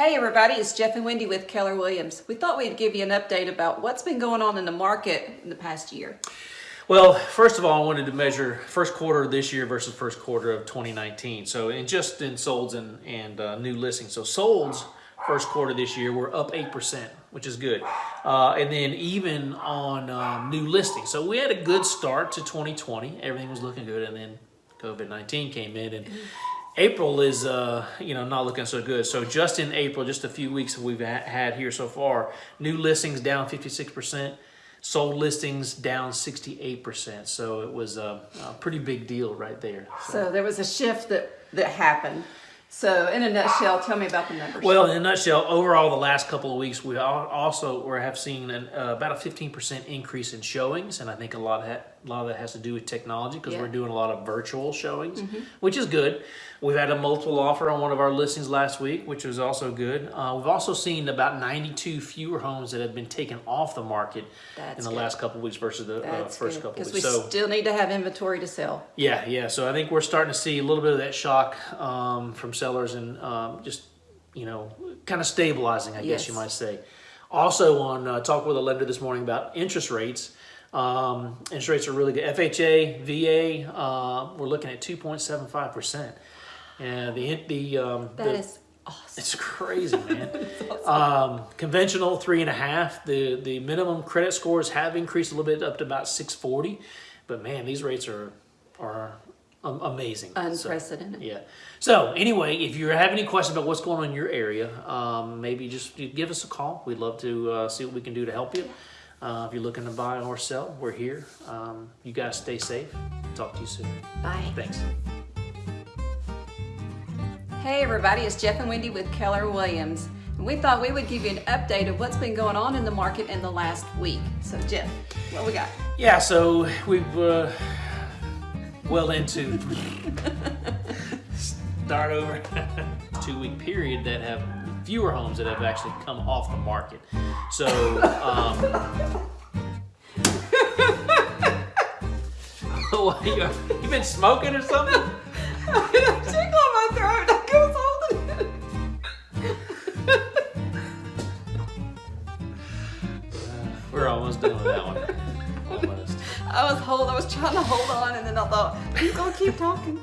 Hey everybody, it's Jeff and Wendy with Keller Williams. We thought we'd give you an update about what's been going on in the market in the past year. Well, first of all, I wanted to measure first quarter of this year versus first quarter of 2019. So, in just in solds and, and uh, new listings. So, solds first quarter this year were up 8%, which is good. Uh, and then even on um, new listings. So, we had a good start to 2020. Everything was looking good. And then COVID 19 came in and April is, uh, you know, not looking so good. So just in April, just a few weeks we've had here so far, new listings down 56%, sold listings down 68%. So it was a, a pretty big deal right there. So. so there was a shift that, that happened. So in a nutshell, tell me about the numbers. Well, in a nutshell, overall, the last couple of weeks, we also we have seen an, uh, about a 15% increase in showings, and I think a lot of that, a lot of that has to do with technology because yeah. we're doing a lot of virtual showings, mm -hmm. which is good. We've had a multiple offer on one of our listings last week, which was also good. Uh, we've also seen about 92 fewer homes that have been taken off the market That's in the good. last couple of weeks versus the uh, first good. couple of weeks. Because we so, still need to have inventory to sell. Yeah, yeah. So I think we're starting to see a little bit of that shock um, from sellers and um, just, you know, kind of stabilizing, I yes. guess you might say. Also on uh, Talk with a Lender this morning about interest rates. Um, interest rates are really good. FHA, VA, uh, we're looking at 2.75%. And the, the, um, that the, is awesome. It's crazy, man. awesome. um, conventional three and a half. The, the minimum credit scores have increased a little bit up to about 640. But man, these rates are, are amazing. Unprecedented. So, yeah. So anyway, if you have any questions about what's going on in your area, um, maybe just give us a call. We'd love to uh, see what we can do to help you. Uh, if you're looking to buy or sell, we're here. Um, you guys stay safe. Talk to you soon. Bye. Thanks. Hey everybody, it's Jeff and Wendy with Keller Williams. And we thought we would give you an update of what's been going on in the market in the last week. So Jeff, what we got? Yeah, so we've uh, well into start over two week period that have fewer homes that have actually come off the market. So, um, you, you been smoking or something? tickle in my throat. I was holding it. We're almost done with that one. I was hold. I was trying to hold on, and then I thought, he's gonna keep talking.